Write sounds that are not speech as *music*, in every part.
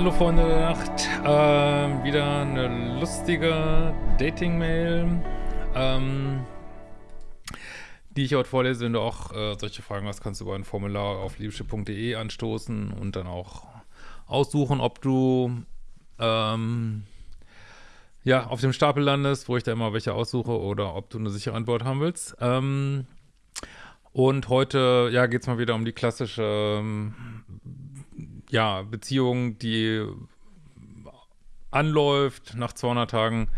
hallo Freunde der Nacht. Ähm, wieder eine lustige Dating-Mail, ähm, die ich heute vorlese. Wenn du auch äh, solche Fragen hast, kannst du über ein Formular auf liebschiff.de anstoßen und dann auch aussuchen, ob du ähm, ja, auf dem Stapel landest, wo ich da immer welche aussuche, oder ob du eine sichere Antwort haben willst. Ähm, und heute, ja, geht es mal wieder um die klassische ähm, ja, Beziehung, die anläuft, nach 200 Tagen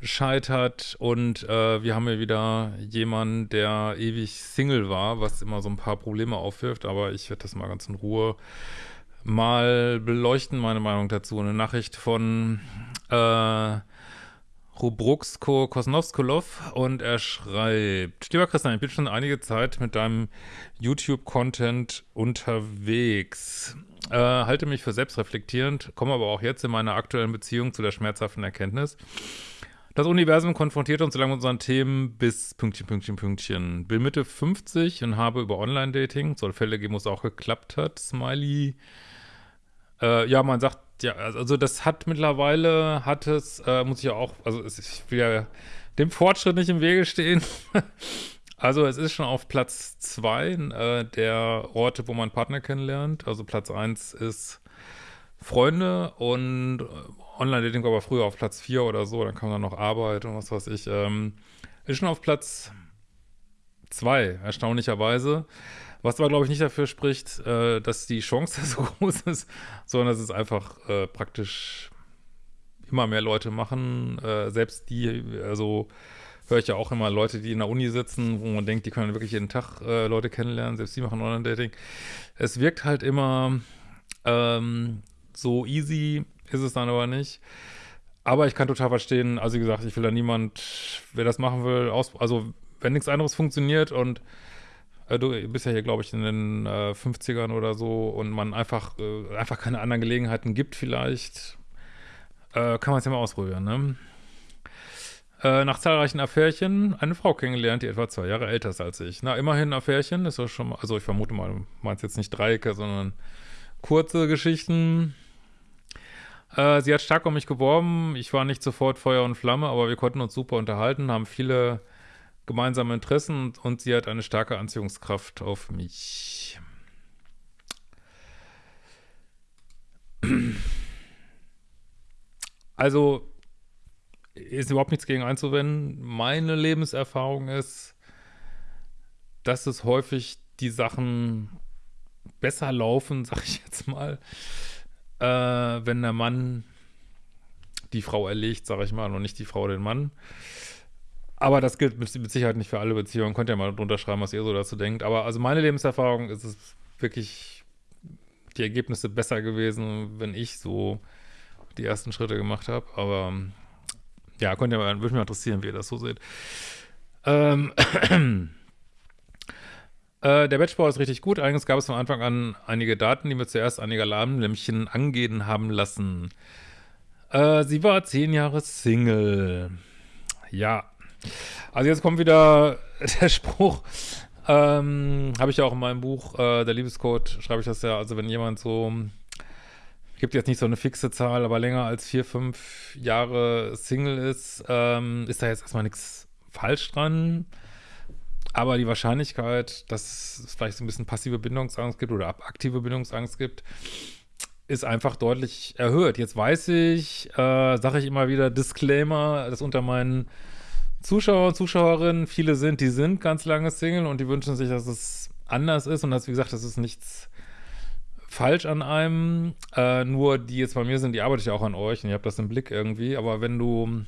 scheitert und äh, wir haben hier wieder jemanden, der ewig Single war, was immer so ein paar Probleme aufwirft, aber ich werde das mal ganz in Ruhe mal beleuchten, meine Meinung dazu. Eine Nachricht von äh, Rubruksko Kosnovskolov und er schreibt, lieber Christian, ich bin schon einige Zeit mit deinem YouTube-Content unterwegs. Äh, halte mich für selbstreflektierend, komme aber auch jetzt in meiner aktuellen Beziehung zu der schmerzhaften Erkenntnis. Das Universum konfrontiert uns solange mit unseren Themen bis Pünktchen, Pünktchen, Pünktchen. Bin Mitte 50 und habe über Online-Dating, soll Fälle geben, wo es auch geklappt hat, Smiley. Äh, ja, man sagt, ja, also das hat mittlerweile, hat es, äh, muss ich ja auch, also ich will ja dem Fortschritt nicht im Wege stehen. *laughs* Also es ist schon auf Platz zwei äh, der Orte, wo man Partner kennenlernt. Also Platz eins ist Freunde und äh, Online-Dating war aber früher auf Platz vier oder so. Dann kam dann noch Arbeit und was weiß ich. Ähm, ist schon auf Platz zwei, erstaunlicherweise. Was aber, glaube ich, nicht dafür spricht, äh, dass die Chance *laughs* so groß ist, sondern dass es einfach äh, praktisch immer mehr Leute machen. Äh, selbst die, also höre ich ja auch immer Leute, die in der Uni sitzen, wo man denkt, die können wirklich jeden Tag äh, Leute kennenlernen, selbst die machen Online-Dating. Es wirkt halt immer ähm, so easy, ist es dann aber nicht. Aber ich kann total verstehen, also wie gesagt, ich will da niemand, wer das machen will, aus, also wenn nichts anderes funktioniert und äh, du bist ja hier, glaube ich, in den äh, 50ern oder so und man einfach, äh, einfach keine anderen Gelegenheiten gibt vielleicht, äh, kann man es ja mal ausprobieren, ne? Äh, nach zahlreichen Affärchen eine Frau kennengelernt, die etwa zwei Jahre älter ist als ich. Na, immerhin Affärchen, ist ja schon mal, also ich vermute mal, du meinst jetzt nicht Dreiecke, sondern kurze Geschichten. Äh, sie hat stark um mich geworben, ich war nicht sofort Feuer und Flamme, aber wir konnten uns super unterhalten, haben viele gemeinsame Interessen und, und sie hat eine starke Anziehungskraft auf mich. Also, ist überhaupt nichts gegen einzuwenden. Meine Lebenserfahrung ist, dass es häufig die Sachen besser laufen, *laughs* sag ich jetzt mal, äh, wenn der Mann die Frau erlegt, sag ich mal, und nicht die Frau den Mann. Aber das gilt mit, mit Sicherheit nicht für alle Beziehungen. Könnt ihr mal drunter schreiben, was ihr so dazu denkt. Aber also meine Lebenserfahrung ist es wirklich die Ergebnisse besser gewesen, wenn ich so die ersten Schritte gemacht habe. Aber ja, könnt ihr würde mich mal interessieren, wie ihr das so seht. Ähm, *clears throat* äh, der Batchbau ist richtig gut. Eigentlich gab es von Anfang an einige Daten, die mir zuerst einige Alarmlämpchen angehen haben lassen. Äh, sie war zehn Jahre Single. Ja. Also jetzt kommt wieder *laughs* der Spruch, ähm, habe ich ja auch in meinem Buch, äh, der Liebescode, schreibe ich das ja, also wenn jemand so gibt jetzt nicht so eine fixe Zahl, aber länger als vier, fünf Jahre Single ist, ähm, ist da jetzt erstmal nichts falsch dran. Aber die Wahrscheinlichkeit, dass es vielleicht so ein bisschen passive Bindungsangst gibt oder aktive Bindungsangst gibt, ist einfach deutlich erhöht. Jetzt weiß ich, äh, sage ich immer wieder, Disclaimer, dass unter meinen Zuschauer und Zuschauerinnen viele sind, die sind ganz lange Single und die wünschen sich, dass es anders ist und dass, wie gesagt, das ist nichts falsch an einem, äh, nur die jetzt bei mir sind, die arbeite ich auch an euch und ihr habt das im Blick irgendwie, aber wenn du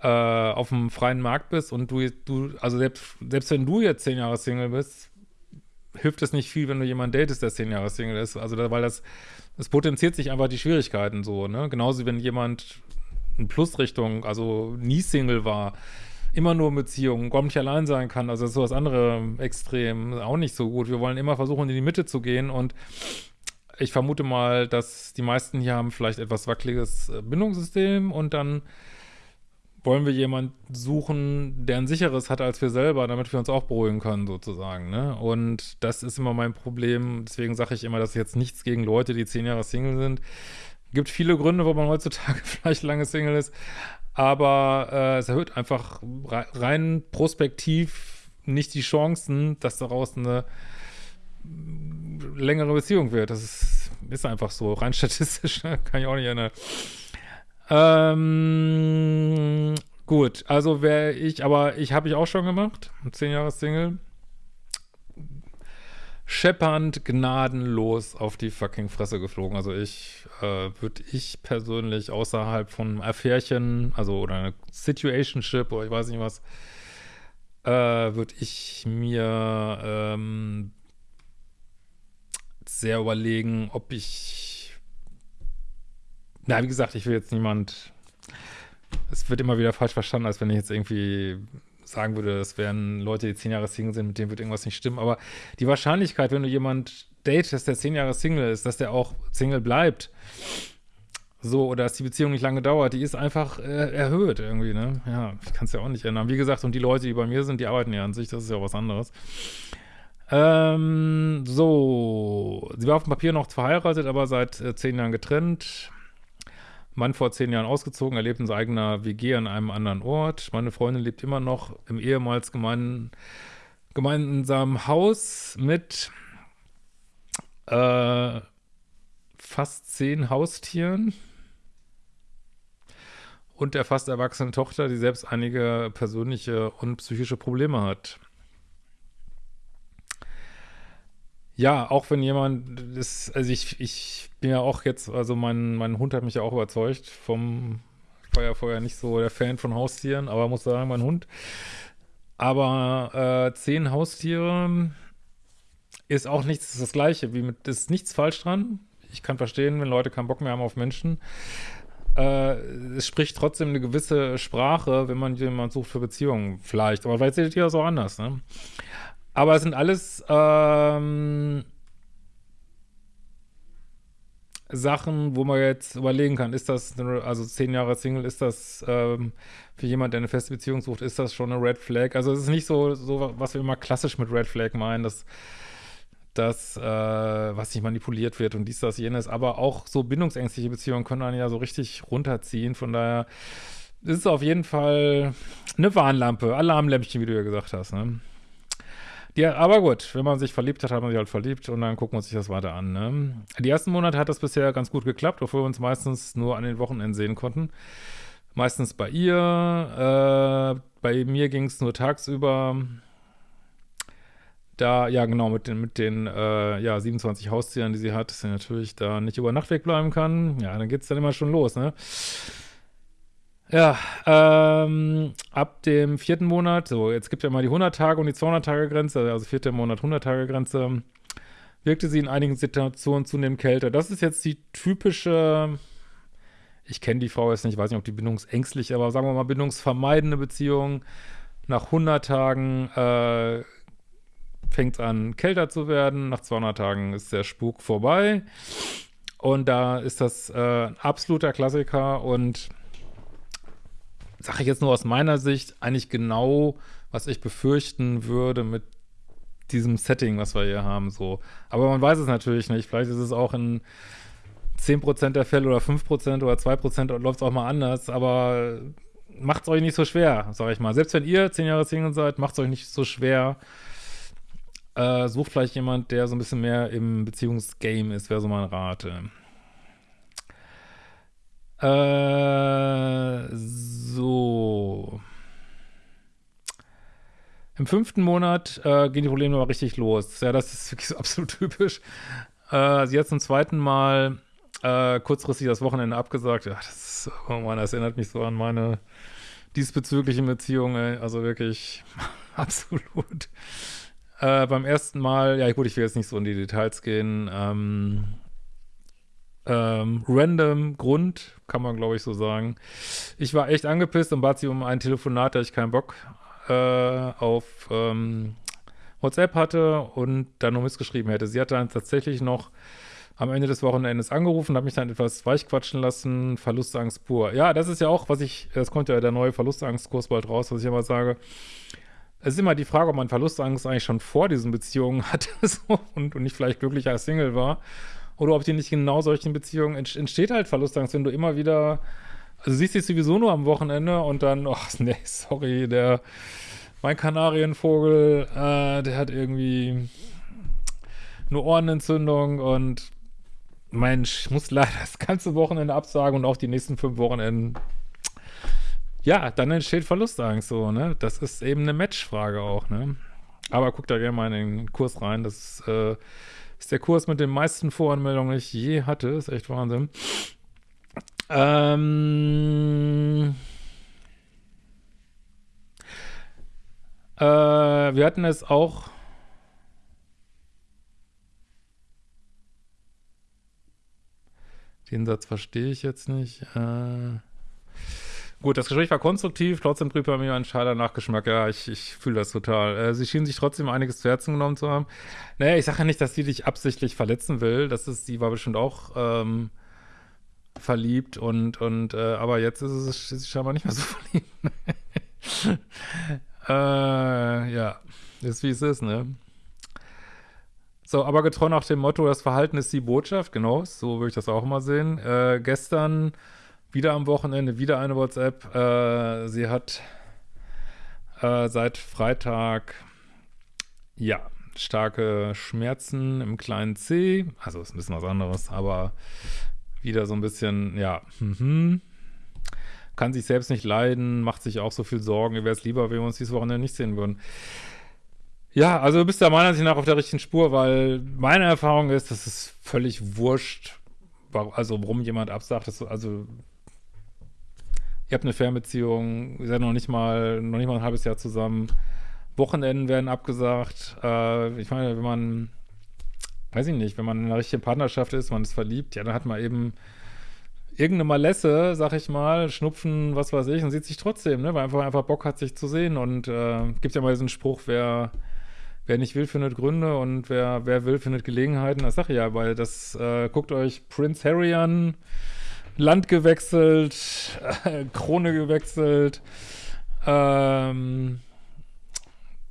äh, auf dem freien Markt bist und du, du also selbst, selbst wenn du jetzt zehn Jahre Single bist, hilft es nicht viel, wenn du jemanden datest, der zehn Jahre Single ist, also da, weil das, es potenziert sich einfach die Schwierigkeiten so, ne, genauso wenn jemand in Plusrichtung, also nie Single war, immer nur Beziehungen, gar nicht allein sein kann. Also das ist so das andere Extrem auch nicht so gut. Wir wollen immer versuchen, in die Mitte zu gehen und ich vermute mal, dass die meisten hier haben vielleicht etwas wackeliges äh, Bindungssystem und dann wollen wir jemanden suchen, der ein sicheres hat als wir selber, damit wir uns auch beruhigen können, sozusagen, ne? Und das ist immer mein Problem. Deswegen sage ich immer, dass jetzt nichts gegen Leute, die zehn Jahre Single sind. Gibt viele Gründe, wo man heutzutage *laughs* vielleicht lange Single ist, aber äh, es erhöht einfach rein prospektiv nicht die Chancen, dass daraus eine längere Beziehung wird. Das ist, ist einfach so, rein *laughs* statistisch, kann ich auch nicht ändern. Ähm, gut, also wäre ich, aber ich habe ich auch schon gemacht, zehn Jahre Single. Scheppernd, gnadenlos auf die fucking Fresse geflogen. Also ich, äh, würde ich persönlich außerhalb von Affärchen, also oder eine Situationship oder ich weiß nicht was, äh, würde ich mir ähm, sehr überlegen, ob ich na, wie gesagt, ich will jetzt niemand es wird immer wieder falsch verstanden, als wenn ich jetzt irgendwie sagen würde, das wären Leute, die zehn Jahre Single sind, mit denen wird irgendwas nicht stimmen. Aber die Wahrscheinlichkeit, wenn du jemand datest, der zehn Jahre Single ist, dass der auch Single bleibt, so, oder dass die Beziehung nicht lange dauert, die ist einfach äh, erhöht irgendwie, ne? Ja, ich kann es ja auch nicht ändern. Wie gesagt, und die Leute, die bei mir sind, die arbeiten ja an sich, das ist ja auch was anderes. Ähm, so, sie war auf dem Papier noch verheiratet, aber seit äh, zehn Jahren getrennt. Mann vor zehn Jahren ausgezogen, er lebt in eigenen WG an einem anderen Ort. Meine Freundin lebt immer noch im ehemals gemein, gemeinsamen Haus mit äh, fast zehn Haustieren und der fast erwachsenen Tochter, die selbst einige persönliche und psychische Probleme hat. Ja, auch wenn jemand ist, also ich, ich bin ja auch jetzt, also mein, mein Hund hat mich ja auch überzeugt vom, ja vorher nicht so der Fan von Haustieren, aber muss sagen, mein Hund. Aber äh, zehn Haustiere ist auch nichts das Gleiche, wie mit, ist nichts falsch dran. Ich kann verstehen, wenn Leute keinen Bock mehr haben auf Menschen. Äh, es spricht trotzdem eine gewisse Sprache, wenn man jemanden sucht für Beziehungen, vielleicht. Aber vielleicht seht ihr das auch anders, ne? Aber es sind alles ähm, Sachen, wo man jetzt überlegen kann, ist das, eine, also zehn Jahre Single, ist das ähm, für jemand, der eine feste Beziehung sucht, ist das schon eine Red Flag? Also es ist nicht so, so was wir immer klassisch mit Red Flag meinen, dass das, äh, was nicht manipuliert wird und dies, das, jenes, aber auch so bindungsängstliche Beziehungen können einen ja so richtig runterziehen, von daher ist es auf jeden Fall eine Warnlampe, Alarmlämpchen, wie du ja gesagt hast, ne? Ja, aber gut, wenn man sich verliebt hat, hat man sich halt verliebt und dann gucken wir uns das weiter an. Ne? Die ersten Monate hat das bisher ganz gut geklappt, obwohl wir uns meistens nur an den Wochenenden sehen konnten. Meistens bei ihr, äh, bei mir ging es nur tagsüber. Da, ja genau, mit den, mit den äh, ja, 27 Haustieren, die sie hat, dass sie natürlich da nicht über Nacht wegbleiben kann. Ja, dann geht es dann immer schon los, ne? Ja, ähm, ab dem vierten Monat, so jetzt gibt ja mal die 100-Tage- und die 200-Tage-Grenze, also vierter Monat 100-Tage-Grenze, wirkte sie in einigen Situationen zunehmend kälter. Das ist jetzt die typische, ich kenne die Frau jetzt nicht, weiß nicht, ob die bindungsängstlich, aber sagen wir mal bindungsvermeidende Beziehung. Nach 100 Tagen äh, fängt es an, kälter zu werden. Nach 200 Tagen ist der Spuk vorbei. Und da ist das äh, ein absoluter Klassiker und sage ich jetzt nur aus meiner Sicht, eigentlich genau, was ich befürchten würde mit diesem Setting, was wir hier haben, so. Aber man weiß es natürlich nicht. Vielleicht ist es auch in 10% der Fälle oder 5% oder 2% läuft es auch mal anders, aber macht es euch nicht so schwer, sag ich mal. Selbst wenn ihr 10 Jahre Single seid, macht es euch nicht so schwer. Äh, sucht vielleicht jemand, der so ein bisschen mehr im Beziehungsgame ist, wäre so mein Rat. Äh, so. Im fünften Monat äh, gehen die Probleme aber richtig los. Ja, das ist wirklich so *laughs* absolut typisch. Äh, sie hat zum zweiten Mal äh, kurzfristig das Wochenende abgesagt. Ja, das, ist, oh Mann, das erinnert mich so an meine diesbezüglichen Beziehungen. Also wirklich *laughs* absolut. Äh, beim ersten Mal, ja gut, ich will jetzt nicht so in die Details gehen. Ähm, ähm, random Grund, kann man glaube ich so sagen. Ich war echt angepisst und bat sie um ein Telefonat, da ich keinen Bock äh, auf ähm, WhatsApp hatte und dann nur missgeschrieben hätte. Sie hat dann tatsächlich noch am Ende des Wochenendes angerufen, habe mich dann etwas weichquatschen lassen, Verlustangst pur. Ja, das ist ja auch, was ich, es kommt ja der neue Verlustangstkurs bald raus, was ich immer sage. Es ist immer die Frage, ob man Verlustangst eigentlich schon vor diesen Beziehungen *laughs* hatte so, und, und nicht vielleicht glücklich als Single war. Oder ob die nicht genau solchen Beziehungen entsteht halt Verlustangst, wenn du immer wieder, also siehst dich sowieso nur am Wochenende und dann, ach *laughs* nee, sorry, der, mein Kanarienvogel, äh, der hat irgendwie eine Ohrenentzündung und Mensch, ich muss leider das ganze Wochenende absagen und auch die nächsten fünf Wochenenden. Ja, dann entsteht Verlustangst so, ne? Das ist eben eine Matchfrage auch, ne? Aber guck da gerne mal in den Kurs rein. Das äh, ist der Kurs mit den meisten Voranmeldungen, die ich je hatte. Ist echt Wahnsinn. Ähm, äh, wir hatten es auch Den Satz verstehe ich jetzt nicht. Äh, gut, das Gespräch war konstruktiv, trotzdem blieb bei mir ein scheider Nachgeschmack. Ja, ich, ich fühle das total. Äh, sie schien sich trotzdem einiges zu Herzen genommen zu haben. Naja, ich sage ja nicht, dass sie dich absichtlich verletzen will. Das ist, sie war bestimmt auch ähm, verliebt und, und äh, aber jetzt ist sie scheinbar nicht mehr so *laughs* verliebt. äh, ja, ist wie es ist, ne? So, aber getreu nach dem Motto, das Verhalten ist die Botschaft, genau, so würde ich das auch mal sehen. Äh, gestern, wieder am Wochenende, wieder eine WhatsApp. Äh, sie hat äh, seit Freitag, ja, starke Schmerzen im kleinen C. Also ist ein bisschen was anderes, aber wieder so ein bisschen, ja, mhm. kann sich selbst nicht leiden, macht sich auch so viel Sorgen. Mir wäre es lieber, wenn wir uns dieses Wochenende nicht sehen würden. Ja, also du bist da meiner Ansicht nach auf der richtigen Spur, weil meine Erfahrung ist, das ist völlig wurscht, also warum jemand absagt, das, also ihr habt eine Fernbeziehung, ihr seid noch nicht mal, noch nicht mal ein halbes Jahr zusammen, Wochenenden werden abgesagt, äh, ich meine, wenn man, weiß ich nicht, wenn man in einer richtigen Partnerschaft ist, man ist verliebt, ja, dann hat man eben irgendeine Malesse, sag ich mal, Schnupfen, was weiß ich, und sieht sich trotzdem, ne, weil einfach, einfach Bock hat, sich zu sehen. Und äh, gibt ja mal diesen Spruch, wer wer nicht will, findet Gründe und wer, wer will, findet Gelegenheiten. Das sage ich ja, weil das, äh, guckt euch Prince Harry an, Land gewechselt, äh, Krone gewechselt, ähm,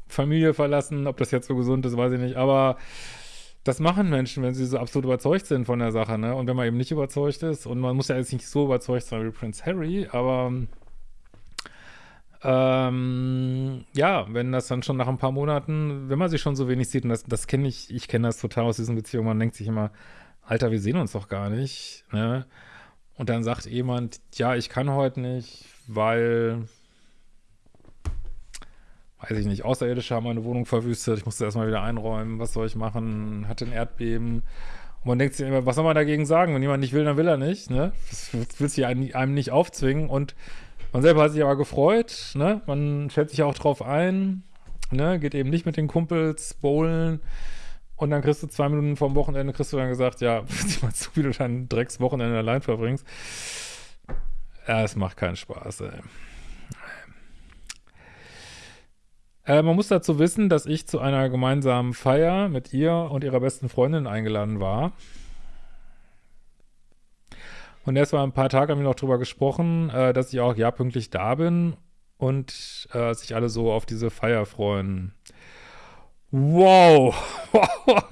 Familie verlassen, ob das jetzt so gesund ist, weiß ich nicht, aber das machen Menschen, wenn sie so absolut überzeugt sind von der Sache, ne? Und wenn man eben nicht überzeugt ist, und man muss ja jetzt nicht so überzeugt sein wie Prince Harry, aber ähm, ja, wenn das dann schon nach ein paar Monaten, wenn man sich schon so wenig sieht, und das, das kenne ich, ich kenne das total aus diesen Beziehungen, man denkt sich immer, Alter, wir sehen uns doch gar nicht, ne? Und dann sagt jemand, ja, ich kann heute nicht, weil, weiß ich nicht, Außerirdische haben meine Wohnung verwüstet, ich musste erstmal wieder einräumen, was soll ich machen, hatte ein Erdbeben. Und man denkt sich immer, was soll man dagegen sagen? Wenn jemand nicht will, dann will er nicht, ne? Das willst du einem nicht aufzwingen und man selber hat sich aber gefreut, ne? Man stellt sich auch drauf ein, ne? Geht eben nicht mit den Kumpels bowlen. Und dann kriegst du zwei Minuten vorm Wochenende, kriegst du dann gesagt, ja, *laughs* zu, wie du dein Dreckswochenende allein verbringst. Ja, es macht keinen Spaß, ey. Äh, man muss dazu wissen, dass ich zu einer gemeinsamen Feier mit ihr und ihrer besten Freundin eingeladen war. Und erst mal ein paar Tage haben wir noch drüber gesprochen, äh, dass ich auch ja pünktlich da bin und äh, sich alle so auf diese Feier freuen. Wow. *laughs*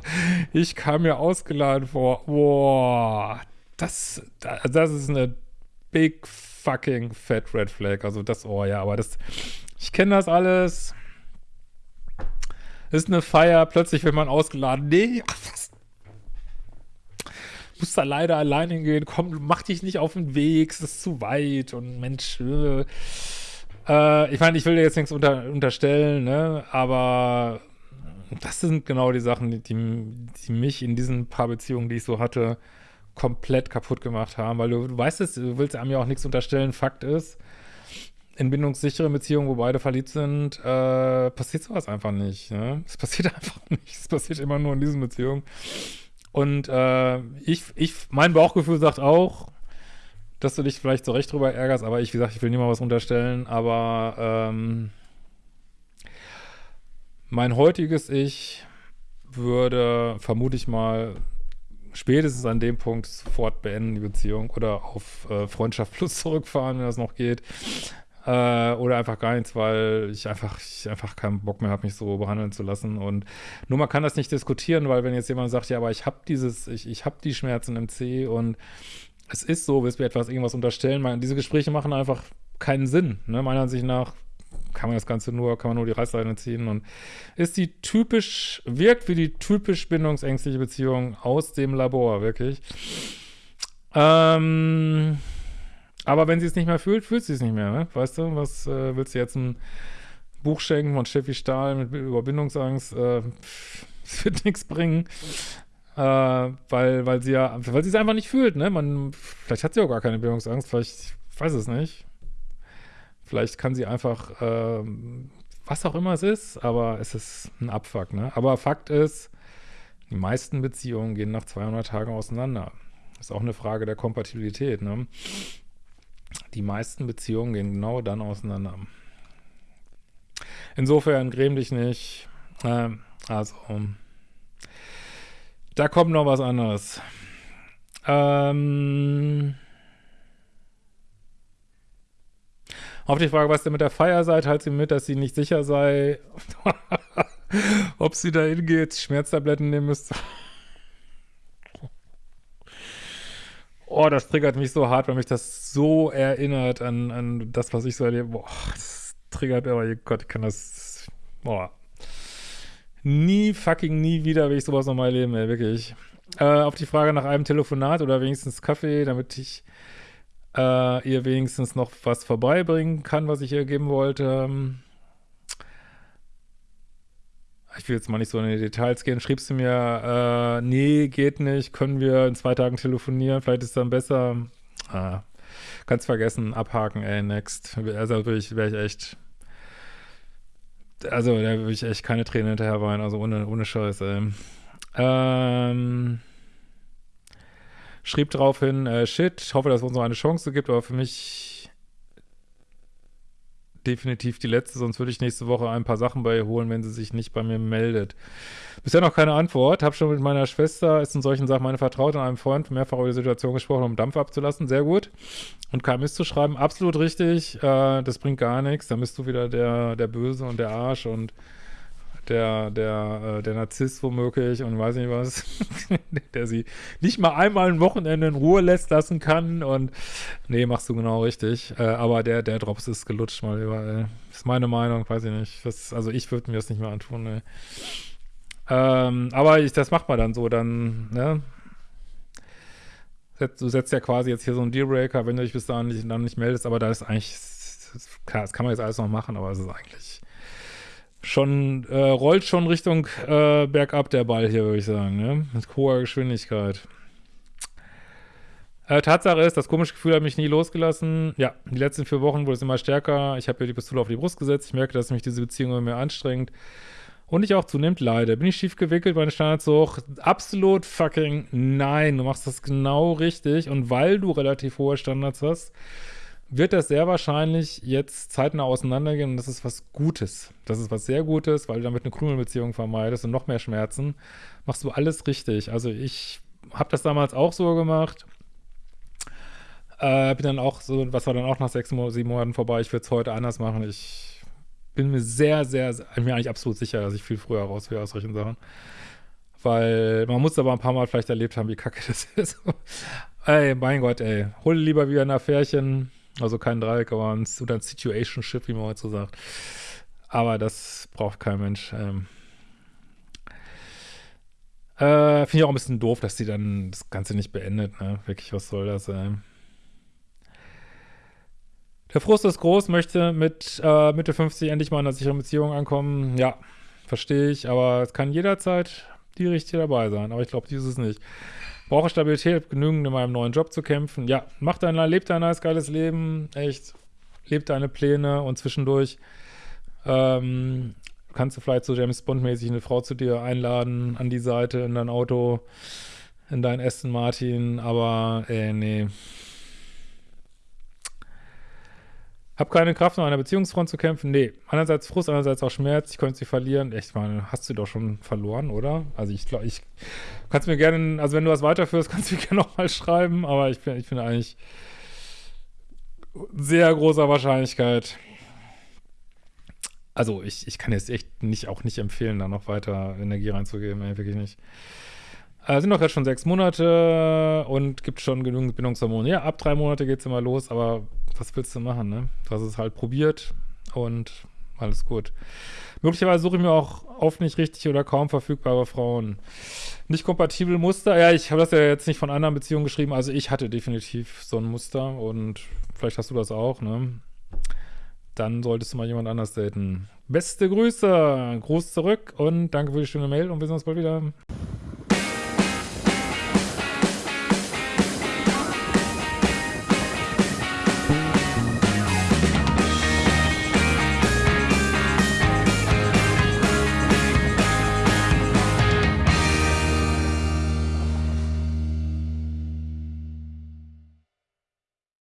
ich kam mir ausgeladen vor. Wow. Das, das ist eine big fucking fat red flag. Also das, oh ja, aber das, ich kenne das alles. Ist eine Feier, plötzlich wird man ausgeladen. Nee, was muss da leider alleine hingehen, komm, mach dich nicht auf den Weg, es ist zu weit und Mensch, äh, äh, ich meine, ich will dir jetzt nichts unter, unterstellen, ne, aber das sind genau die Sachen, die, die mich in diesen paar Beziehungen, die ich so hatte, komplett kaputt gemacht haben, weil du, du weißt es, du willst einem ja auch nichts unterstellen, Fakt ist, in bindungssicheren Beziehungen, wo beide verliebt sind, äh, passiert sowas einfach nicht. Ne? Es passiert *laughs* einfach nicht. Es passiert immer nur in diesen Beziehungen. Und äh, ich, ich, mein Bauchgefühl sagt auch, dass du dich vielleicht so recht drüber ärgerst, aber ich, wie gesagt, ich will niemandem was unterstellen, aber ähm, mein heutiges Ich würde, vermute ich mal, spätestens an dem Punkt sofort beenden die Beziehung oder auf äh, Freundschaft plus *laughs* zurückfahren, wenn das noch geht. Äh, oder einfach gar nichts, weil ich einfach, ich einfach keinen Bock mehr habe, mich so behandeln zu lassen. Und nur man kann das nicht diskutieren, weil wenn jetzt jemand sagt, ja, aber ich habe dieses, ich, ich habe die Schmerzen im C und es ist so, bis wir etwas irgendwas unterstellen. Man, diese Gespräche machen einfach keinen Sinn. Ne? Meiner Ansicht nach kann man das Ganze nur, kann man nur die Reißleine ziehen und ist die typisch, wirkt wie die typisch bindungsängstliche Beziehung aus dem Labor, wirklich. Ähm, aber wenn sie es nicht mehr fühlt, fühlt sie es nicht mehr, ne? Weißt du, was äh, willst du jetzt ein Buch schenken von Steffi Stahl mit Überbindungsangst? Äh, *laughs* wird nichts bringen. Äh, weil, weil sie ja, weil sie es einfach nicht fühlt, ne? Man, vielleicht hat sie auch gar keine Bindungsangst, vielleicht, ich weiß es nicht. Vielleicht kann sie einfach, äh, was auch immer es ist, aber es ist ein Abfuck, ne? Aber Fakt ist, die meisten Beziehungen gehen nach 200 Tagen auseinander. Ist auch eine Frage der Kompatibilität, ne? Die meisten Beziehungen gehen genau dann auseinander. Insofern gräm dich nicht. Äh, also, da kommt noch was anderes. Ähm... Auf die Frage, was denn mit der Feier seid, halt sie mit, dass sie nicht sicher sei, *laughs* ob sie da hingeht, Schmerztabletten nehmen müsste. Oh, das triggert mich so hart, weil mich das so erinnert an, an das, was ich so erlebe. Boah, das triggert aber, oh Gott, ich kann das, boah. Nie, fucking nie wieder will ich sowas nochmal erleben, ey, wirklich. Äh, auf die Frage nach einem Telefonat oder wenigstens Kaffee, damit ich äh, ihr wenigstens noch was vorbeibringen kann, was ich ihr geben wollte. Ich will jetzt mal nicht so in die Details gehen. Schrieb sie mir, äh, nee, geht nicht, können wir in zwei Tagen telefonieren, vielleicht ist es dann besser. Ah, kannst vergessen, abhaken, ey, next. Also wäre ich, wär ich echt, also da würde ich echt keine Tränen hinterher weinen, also ohne, ohne Scheiß, ey. Ähm, schrieb daraufhin, äh, shit, hoffe, dass es uns noch eine Chance gibt, aber für mich definitiv die letzte, sonst würde ich nächste Woche ein paar Sachen bei ihr holen, wenn sie sich nicht bei mir meldet. Bisher noch keine Antwort. Hab schon mit meiner Schwester, ist in solchen Sachen meine Vertraute, und einem Freund mehrfach über die Situation gesprochen, um Dampf abzulassen. Sehr gut. Und KMS zu schreiben, absolut richtig. Äh, das bringt gar nichts. Dann bist du wieder der, der Böse und der Arsch und der, der, äh, der Narzisst womöglich und weiß nicht was, *laughs* der sie nicht mal einmal ein Wochenende in Ruhe lässt lassen kann und nee, machst du genau richtig. Äh, aber der, der Drops ist gelutscht mal überall. Ist meine Meinung, weiß ich nicht. Das, also ich würde mir das nicht mehr antun, ne. Ähm, aber ich, das macht man dann so, dann, ne? Du setzt ja quasi jetzt hier so einen Dealbreaker, wenn du dich bis dahin nicht, dann nicht meldest, aber da ist eigentlich, klar, das kann man jetzt alles noch machen, aber es ist eigentlich schon, äh, rollt schon Richtung äh, bergab der Ball hier, würde ich sagen, ne? Mit hoher Geschwindigkeit. Äh, Tatsache ist, das komische Gefühl hat mich nie losgelassen. Ja, die letzten vier Wochen wurde es immer stärker. Ich habe mir die Pistole auf die Brust gesetzt. Ich merke, dass mich diese Beziehung immer mehr anstrengt. Und ich auch zunehmend leide. Bin ich schief gewickelt, meine Standards so hoch? Absolut fucking nein. Du machst das genau richtig. Und weil du relativ hohe Standards hast, wird das sehr wahrscheinlich jetzt zeitnah auseinandergehen und das ist was Gutes. Das ist was sehr Gutes, weil du damit eine Krümelbeziehung vermeidest und noch mehr Schmerzen. Machst du alles richtig. Also ich habe das damals auch so gemacht. Äh, bin dann auch so, was war dann auch nach sechs, sieben Monaten vorbei. Ich würde es heute anders machen. Ich bin mir sehr, sehr, sehr, mir eigentlich absolut sicher, dass ich viel früher raus wäre aus solchen Sachen. Weil man muss aber ein paar Mal vielleicht erlebt haben, wie kacke das *laughs* ist. ey, mein Gott, ey. Hol lieber wieder ein Affärchen also kein Dreieck, aber ein, oder ein Situationship, wie man heute so sagt. Aber das braucht kein Mensch. Ähm. Äh, Finde ich auch ein bisschen doof, dass die dann das Ganze nicht beendet. Ne? Wirklich, was soll das sein? Der Frust ist groß, möchte mit äh, Mitte 50 endlich mal in einer sicheren Beziehung ankommen. Ja, verstehe ich, aber es kann jederzeit die richtige dabei sein. Aber ich glaube, dieses nicht. Brauche Stabilität, genügend in meinem neuen Job zu kämpfen. Ja, mach dein, leb dein nice, geiles Leben, echt. Leb deine Pläne und zwischendurch ähm, kannst du vielleicht so James Bond-mäßig eine Frau zu dir einladen, an die Seite, in dein Auto, in dein Aston Martin, aber, ey, nee. Hab keine Kraft, um an einer Beziehungsfront zu kämpfen. Nee. Einerseits Frust, andererseits auch Schmerz. Ich könnte sie verlieren. Echt, meine, hast du doch schon verloren, oder? Also ich glaube, ich kannst mir gerne, also wenn du was weiterführst, *laughs* kannst du mir gerne nochmal schreiben. Aber ich bin, ich bin eigentlich sehr großer Wahrscheinlichkeit. Also ich, ich kann jetzt echt nicht, auch nicht empfehlen, da noch weiter Energie reinzugeben. Ey, wirklich nicht. Äh, sind doch jetzt schon sechs Monate und gibt schon genügend Bindungshormone. Ja, ab drei Monate geht es immer los, aber was willst du machen, ne? Du hast es halt probiert und alles gut. Möglicherweise suche ich mir auch oft nicht richtig oder kaum verfügbare Frauen. Nicht kompatibel Muster. Ja, ich habe das ja jetzt nicht von anderen Beziehungen geschrieben. Also ich hatte definitiv so ein Muster und vielleicht hast du das auch, ne? Dann solltest du mal jemand anders daten. Beste Grüße, Gruß zurück und danke für die schöne Mail und wir sehen uns bald wieder.